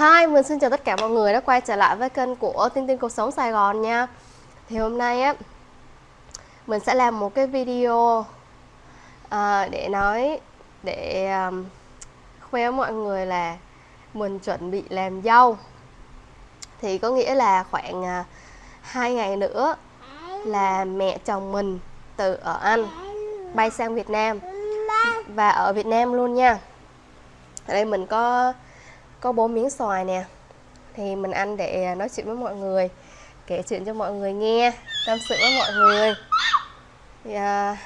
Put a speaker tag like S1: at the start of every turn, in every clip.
S1: Hi, mình xin chào tất cả mọi người đã quay trở lại với kênh của tin tin Cuộc Sống Sài Gòn nha. Thì hôm nay á Mình sẽ làm một cái video à, Để nói Để um, khoe mọi người là Mình chuẩn bị làm dâu. Thì có nghĩa là khoảng à, uh, 2 ngày nữa Là mẹ chồng mình từ ở Anh Bay sang Việt Nam. Và ở Việt Nam luôn nha. Ở đây mình có có bốn miếng xoài nè. Thì mình ăn để à, nói chuyện với mọi người kể chuyện cho mọi người nghe tâm sự với mọi người. Thì à,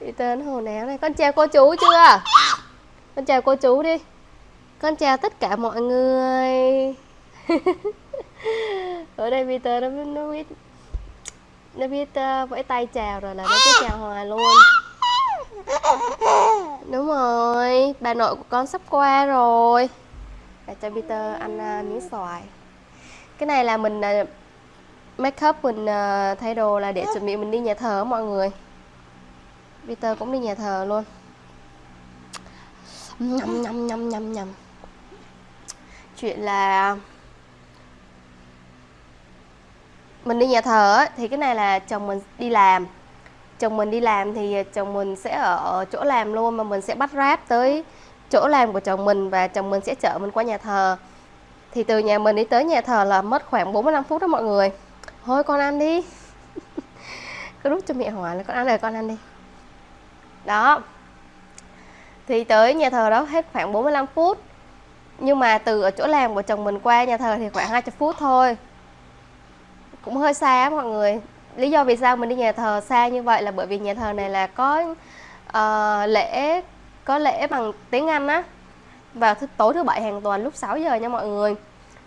S1: đi tên hồ nào này con chào cô chú chưa? Con chào cô chú đi. Con chào tất cả mọi người. Ở đây Peter nó, nó biết nó biết uh, vẫy tay chào rồi là nó cứ chào hoài luôn. Đúng rồi, bà nội của con sắp qua rồi. Để cho Peter ăn uh, miếng xoài. Cái này là mình uh, make up, mình uh, thay đồ là để chuẩn bị mình đi nhà thờ mọi người. Peter cũng đi nhà thờ luôn. Nhầm nhầm nhầm nhầm nhầm Chuyện là Mình đi nhà thờ thì cái này là chồng mình đi làm chồng mình đi làm thì chồng mình sẽ ở chỗ làm luôn mà mình sẽ bắt ráp tới chỗ làm của chồng mình và chồng mình sẽ chở mình qua nhà thờ. Thì từ nhà mình đi tới nhà thờ là mất khoảng 45 phút đó mọi người. Thôi con ăn đi. Cứ rút cho mẹ hỏi là con ăn rồi con ăn đi. Đó. Thì tới nhà thờ đó hết khoảng 45 phút. Nhưng mà từ ở chỗ làm của chồng mình qua nhà thờ thì khoảng 20 phút thôi. Cũng hơi xa mọi người lý do vì sao mình đi nhà thờ xa như vậy là bởi vì nhà thờ này là có uh, lễ có lễ bằng tiếng Anh á. Vào thứ tối thứ bảy hàng tuần lúc 6 giờ nha mọi người.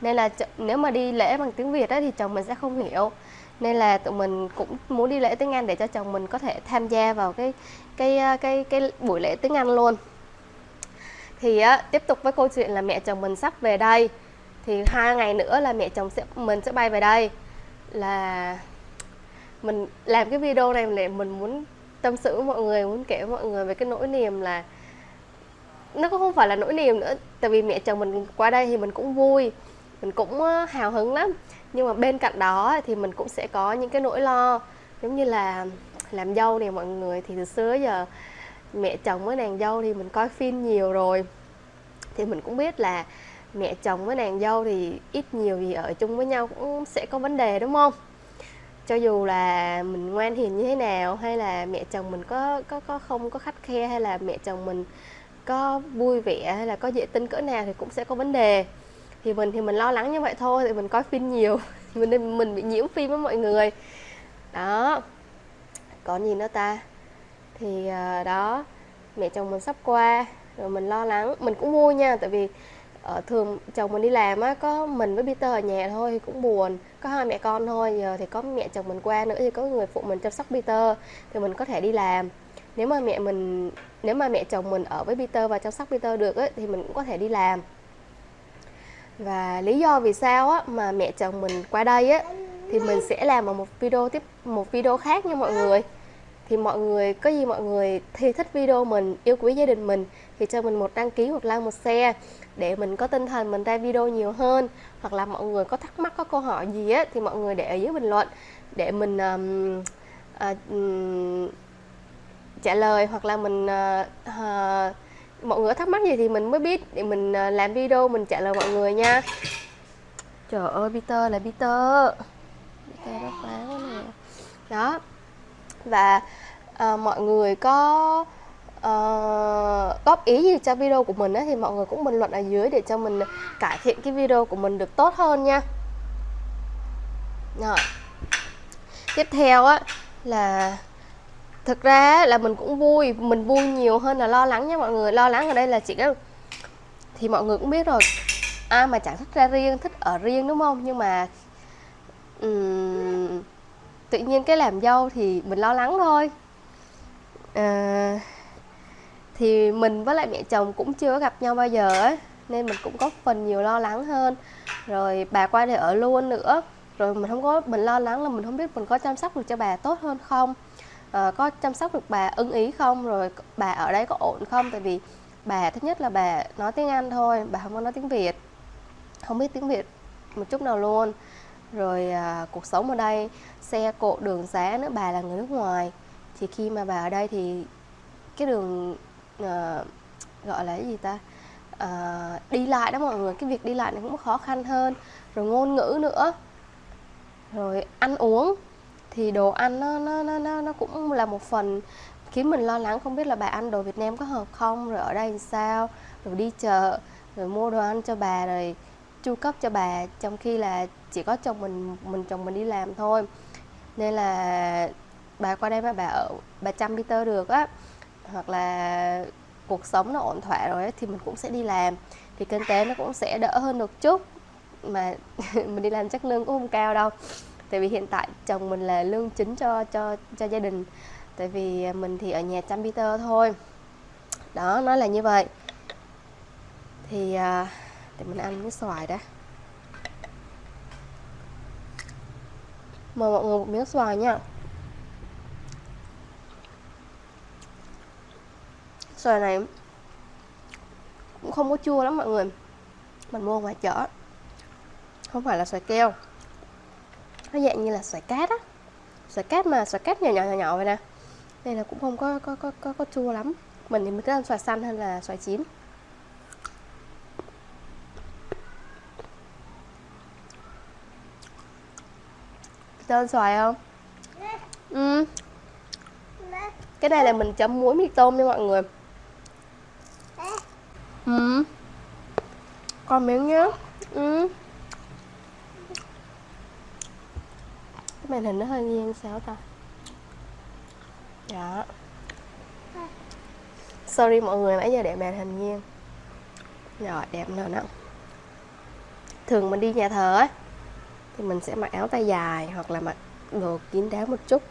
S1: Nên là nếu mà đi lễ bằng tiếng Việt á, thì chồng mình sẽ không hiểu. Nên là tụi mình cũng muốn đi lễ tiếng Anh để cho chồng mình có thể tham gia vào cái cái cái cái, cái buổi lễ tiếng Anh luôn. Thì á, tiếp tục với câu chuyện là mẹ chồng mình sắp về đây. Thì hai ngày nữa là mẹ chồng sẽ mình sẽ bay về đây. Là mình làm cái video này để mình muốn tâm sự với mọi người, muốn kể với mọi người về cái nỗi niềm là nó cũng không phải là nỗi niềm nữa. Tại vì mẹ chồng mình qua đây thì mình cũng vui, mình cũng ờ, hào hứng lắm. Nhưng mà bên cạnh đó thì mình cũng sẽ có những cái nỗi lo, giống như là làm dâu này mọi người. Thì từ xưa giờ mẹ chồng với nàng dâu thì mình coi phim nhiều rồi. Thì mình cũng biết là mẹ chồng với nàng dâu thì ít nhiều gì ở chung với nhau cũng sẽ có vấn đề, đúng không? Cho dù là mình ngoan hiền như thế nào, hay là mẹ chồng mình có có có không có khắt khe, hay là mẹ chồng mình có vui vẻ, hay là có dễ tin cỡ nào thì cũng sẽ có vấn đề. Thì mình thì mình lo lắng như vậy thôi thì mình coi phim nhiều, thì mình mình bị nhiễm phim với mọi người. Đó. Còn gì nữa ta? Thì ờ, đó, mẹ chồng mình sắp qua, rồi mình lo lắng. Mình cũng vui nha, tại vì uh, thường chồng mình đi làm á có mình với Peter ở nhà thôi thì cũng buồn. Có hai mẹ con thôi giờ thì có mẹ chồng mình qua nữa thì có người phụ mình chăm sóc Peter thì mình có thể đi làm. Nếu mà mẹ mình nếu mà mẹ chồng mình ở với Peter và chăm sóc Peter được ấy, thì mình cũng có thể đi làm. Và lý do vì sao á, mà mẹ chồng mình qua đây á, thì mình sẽ làm một video tiếp một video khác nha mọi người thì mọi người có gì mọi người thì thích video mình yêu quý gia đình mình thì cho mình một đăng ký một like một share để mình có tinh thần mình ra video nhiều hơn. Hoặc là mọi người có thắc mắc có câu hỏi gì á thì mọi người để ở dưới bình luận để mình um, uh, um, trả lời. Hoặc là mình uh, uh, mọi người thắc mắc gì thì mình mới biết để mình uh, làm video mình trả lời mọi người nha. Trời ơi Peter là Peter. Peter đó phá quá nè. Đó và uh, mọi người có uh, góp ý gì cho video của mình ấy, thì mọi người cũng bình luận ở dưới để cho mình cải thiện cái video của mình được tốt hơn nha. Rồi. Tiếp theo á là thực ra là mình cũng vui mình vui nhiều hơn là lo lắng nha mọi người. Lo lắng ở đây là chỉ có thì mọi người cũng biết rồi ai mà chẳng thích ra riêng thích ở riêng đúng không? Nhưng mà um, tự nhiên cái làm dâu thì mình lo lắng thôi. À, thì mình với lại mẹ chồng cũng chưa gặp nhau bao giờ ấy nên mình cũng có phần nhiều lo lắng hơn. Rồi bà qua để ở luôn nữa rồi mình không có mình lo lắng là mình không biết mình có chăm sóc được cho bà tốt hơn không à, có chăm sóc được bà ưng ý không rồi bà ở đây có ổn không? Tại vì bà thứ nhất là bà nói tiếng Anh thôi bà không có nói tiếng Việt không biết tiếng Việt một chút nào luôn rồi à, cuộc sống ở đây xe cộ đường xá nữa bà là người nước ngoài thì khi mà bà ở đây thì cái đường à, gọi là cái gì ta? À, đi lại đó mọi người cái việc đi lại này cũng khó khăn hơn. Rồi ngôn ngữ nữa. Rồi ăn uống thì đồ ăn nó nó nó nó nó cũng là một phần khiến mình lo lắng không biết là bà ăn đồ Việt Nam có hợp không rồi ở đây làm sao rồi đi chợ rồi mua đồ ăn cho bà rồi chu cấp cho bà trong khi là chỉ có chồng mình mình chồng mình đi làm thôi. Nên là bà qua đây mà bà ở bà chăm Peter được á hoặc là cuộc sống nó ổn thỏa rồi ấy, thì mình cũng sẽ đi làm. Thì kinh tế nó cũng sẽ đỡ hơn được chút mà mình đi làm chắc lương cũng không cao đâu. Tại vì hiện tại chồng mình là lương chính cho cho cho gia đình. Tại vì mình thì ở nhà chăm Peter thôi. Đó nó là như vậy. Thì à, để mình ăn cái xoài đã. Mời mọi người một miếng xoài nha. Xoài này cũng không có chua lắm mọi người. Mình mua ngoài chợ. Không phải là xoài keo. Nó dạng như là xoài cát á. Xoài cát mà xoài cát nhỏ nhỏ nhỏ nhỏ vậy nè. Đây là cũng không có có có có, có chua lắm. Mình thì mình thích ăn xoài xanh hơn là xoài chín. Tên xoài không? Ừ. Cái này là mình chấm muối mì tôm nha mọi người. Ừ. Còn miếng nhá. Ừ. Cái màn hình nó hơi nghiêng sao ta. Đó sorry mọi người nãy giờ để màn hình nghiêng. Rồi đẹp nữa nè thường mình đi nhà thờ á thì mình sẽ mặc áo tay dài hoặc là mặc đồ kín đáo một chút.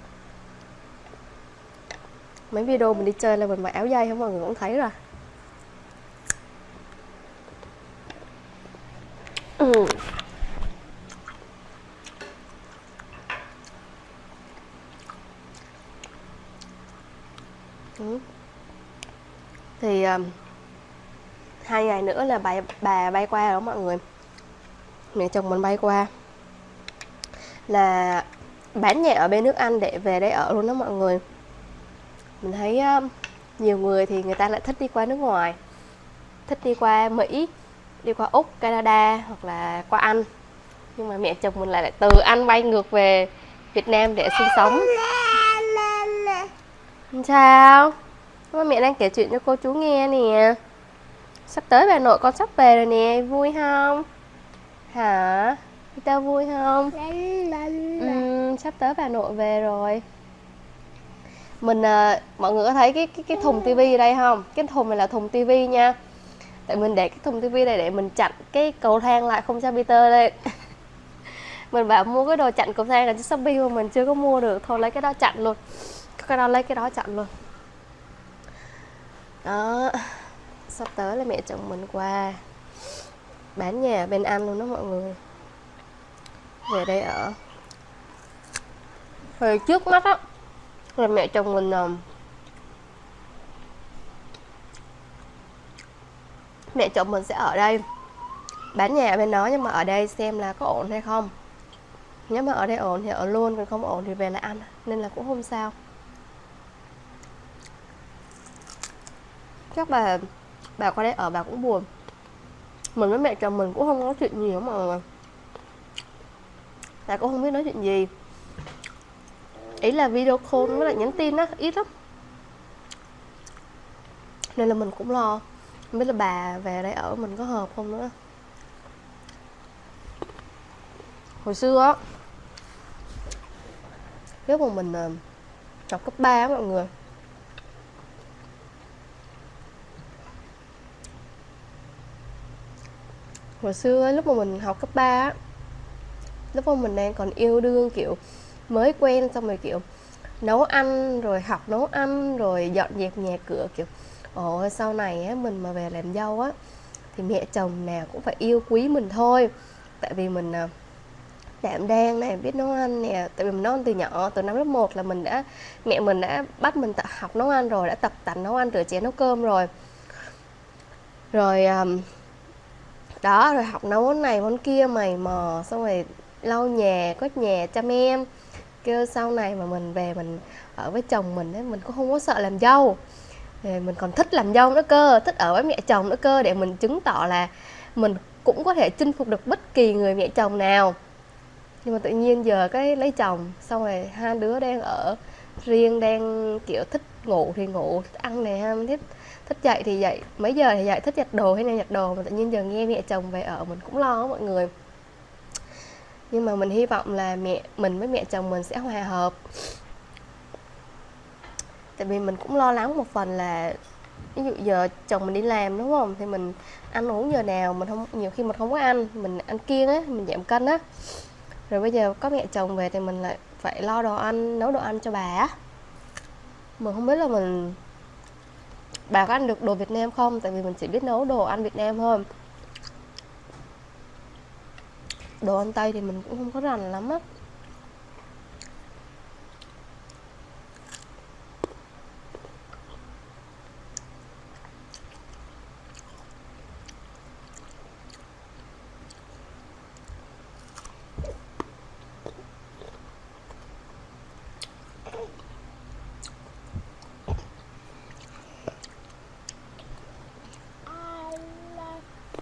S1: Mấy video mình đi chơi là mình mặc áo dây không? Mọi người cũng thấy rồi. Ừ. Ừ. thì um, hai ngày nữa là bà bà bay qua rồi mọi người. Mẹ chồng mình bay qua là bán nhà ở bên nước Anh để về đây ở luôn đó mọi người mình thấy ờ, nhiều người thì người ta lại thích đi qua nước ngoài thích đi qua Mỹ đi qua Úc Canada hoặc là qua Anh nhưng mà mẹ chồng mình lại, lại từ Anh bay ngược về Việt Nam để sinh sống Sao? Mẹ đang kể chuyện cho cô chú nghe nè Sắp tới bà nội con sắp về rồi nè, vui không? Hả? Tao vui không? Ừ, sắp tới bà nội về rồi. Mình, à, mọi người có thấy cái cái, cái thùng tivi ở đây không? Cái thùng này là thùng tivi nha. Tại mình để cái thùng tivi này để mình chặn cái cầu thang lại không cho Peter lên. Mình bảo mua cái đồ chặn cầu thang là trên Shopee mà mình chưa có mua được. Thôi lấy cái đó chặn luôn. Cái đó lấy cái đó chặn luôn. Đó. Sắp tới là mẹ chồng mình qua. Bán nhà bên anh luôn đó mọi người về đây ở. Hồi trước mắt á là mẹ chồng mình um, mẹ chồng mình sẽ ở đây. Bán nhà bên đó nhưng mà ở đây xem là có ổn hay không. Nếu mà ở đây ổn thì ở luôn còn không ổn thì về lại ăn nên là cũng không sao. Chắc bà bà qua đây ở bà cũng buồn. Mình với mẹ chồng mình cũng không nói chuyện nhiều mà là cũng không biết nói chuyện gì. Ý là video call với lại nhắn tin á, ít lắm. Nên là mình cũng lo. Không biết là bà về đây ở mình có hợp không nữa. Hồi xưa á, lúc mà mình ờ, học cấp 3 á mọi người. Hồi xưa lúc mà mình học cấp 3 lúc mà mình đang còn yêu đương kiểu mới quen xong rồi kiểu nấu ăn rồi học nấu ăn rồi dọn dẹp nhà cửa kiểu ồ sau này á mình mà về làm dâu á thì mẹ chồng nào cũng phải yêu quý mình thôi. Tại vì mình à, đảm đang này biết nấu ăn nè tại vì mình nấu ăn từ nhỏ từ năm lớp 1 là mình đã mẹ mình đã bắt mình tập học nấu ăn rồi đã tập tành nấu ăn rửa chén nấu cơm rồi. Rồi um, đó rồi học nấu món này món kia mày mò xong rồi lau nhà, quét nhà chăm em. Kêu sau này mà mình về mình ở với chồng mình ấy mình cũng không có sợ làm dâu. Thì mình còn thích làm dâu nữa cơ, thích ở với mẹ chồng nữa cơ, để mình chứng tỏ là mình cũng có thể chinh phục được bất kỳ người mẹ chồng nào. Nhưng mà tự nhiên giờ cái lấy chồng, xong rồi hai đứa đang ở riêng, đang, kiểu, thích ngủ thì ngủ, thích ăn này ha thích thích dậy thì dậy. Mấy giờ thì dậy, thích giặt đồ hay là giặt đồ, mà tự nhiên giờ nghe mẹ chồng về ở, mình cũng lo mọi người nhưng mà mình hy vọng là mẹ, mình với mẹ chồng mình sẽ hòa hợp. Tại vì mình cũng lo lắng một phần là, ví dụ giờ chồng mình đi làm, đúng không? Thì mình ăn uống giờ nào, mình không, nhiều khi mình không có ăn, mình ăn kiêng á, mình giảm cân á. Rồi bây giờ có mẹ chồng về thì mình lại phải lo đồ ăn, nấu đồ ăn cho bà á. Mình không biết là mình, bà có ăn được đồ Việt Nam không? Tại vì mình chỉ biết nấu đồ ăn Việt Nam thôi đồ ăn Tây thì mình cũng không có rành lắm á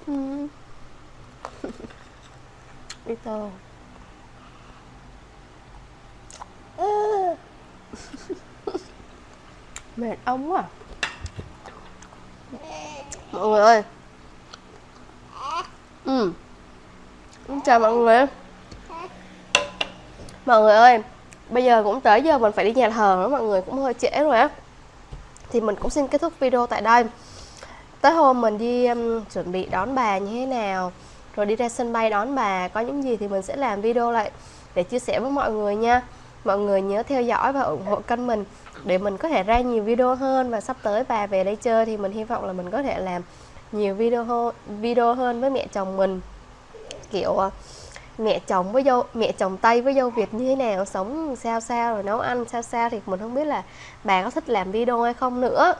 S1: ừ tô mệt ông quá à. mọi người ơi. Ừ. Chào mọi người. Mọi người ơi bây giờ cũng tới giờ mình phải đi nhà thờ nữa mọi người cũng hơi trễ rồi á. Thì mình cũng xin kết thúc video tại đây. Tới hôm mình đi um, chuẩn bị đón bà như thế nào rồi đi ra sân bay đón bà có những gì thì mình sẽ làm video lại để chia sẻ với mọi người nha. Mọi người nhớ theo dõi và ủng hộ kênh mình để mình có thể ra nhiều video hơn. Và sắp tới bà về đây chơi thì mình hy vọng là mình có thể làm nhiều video hơn, video hơn với mẹ chồng mình. Kiểu ờ, mẹ chồng với dâu mẹ chồng tây với dâu việt như thế nào sống sao sao rồi nấu ăn sao sao thì mình không biết là bà có thích làm video hay không nữa.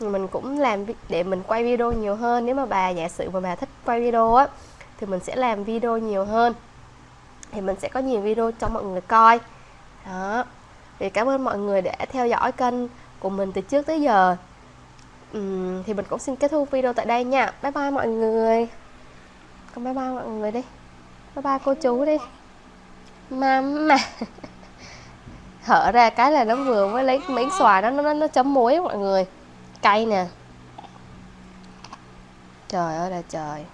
S1: Mình cũng làm để mình quay video nhiều hơn. Nếu mà bà giả sử mà bà thích quay video á thì mình sẽ làm video nhiều hơn. Thì mình sẽ có nhiều video cho mọi người coi. Đó. Thì cảm ơn mọi người đã theo dõi kênh của mình từ trước tới giờ. Uhm, thì mình cũng xin kết thúc video tại đây nha. Bye bye mọi người. Con bye bye mọi người đi. Bye bye cô chú đi. Mama. Hở ra cái là nó vừa mới lấy miếng xoài đó nó nó, nó chấm muối mọi người. Cay nè. Trời ơi là trời.